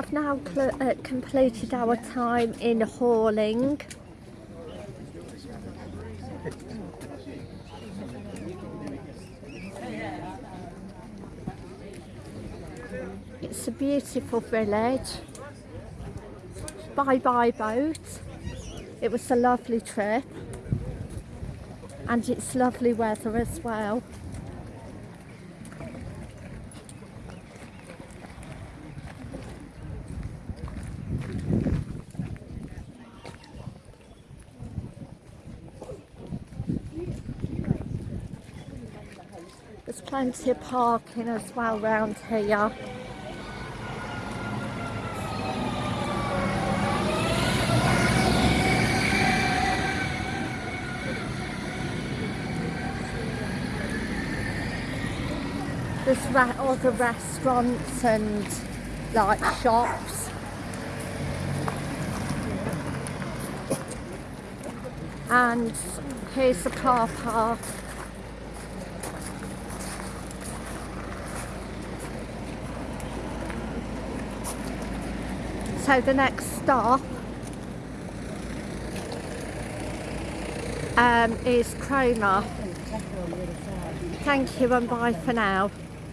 I've now uh, completed our time in Horning. It's a beautiful village. Bye bye boat. It was a lovely trip. And it's lovely weather as well. There's plenty of parking as well round here. There's re- other restaurants and like shops. And here's the car park. So the next stop um, is Cromer. Thank you and bye for now.